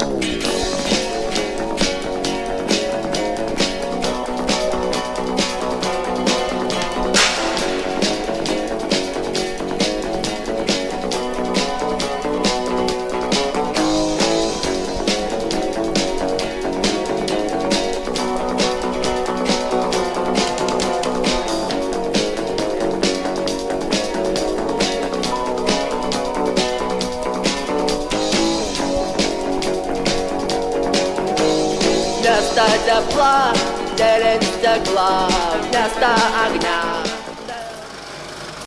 Música Вместо тепла делит стекла Вместо огня